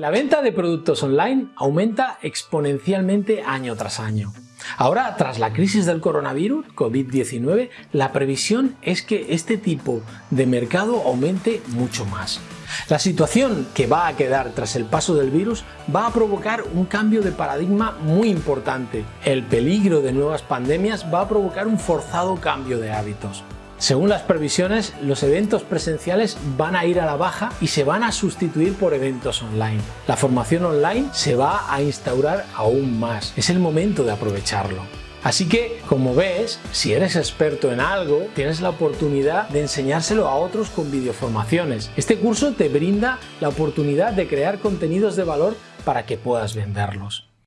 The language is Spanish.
La venta de productos online aumenta exponencialmente año tras año. Ahora, tras la crisis del coronavirus, COVID-19, la previsión es que este tipo de mercado aumente mucho más. La situación que va a quedar tras el paso del virus va a provocar un cambio de paradigma muy importante. El peligro de nuevas pandemias va a provocar un forzado cambio de hábitos. Según las previsiones, los eventos presenciales van a ir a la baja y se van a sustituir por eventos online. La formación online se va a instaurar aún más. Es el momento de aprovecharlo. Así que, como ves, si eres experto en algo, tienes la oportunidad de enseñárselo a otros con videoformaciones. Este curso te brinda la oportunidad de crear contenidos de valor para que puedas venderlos.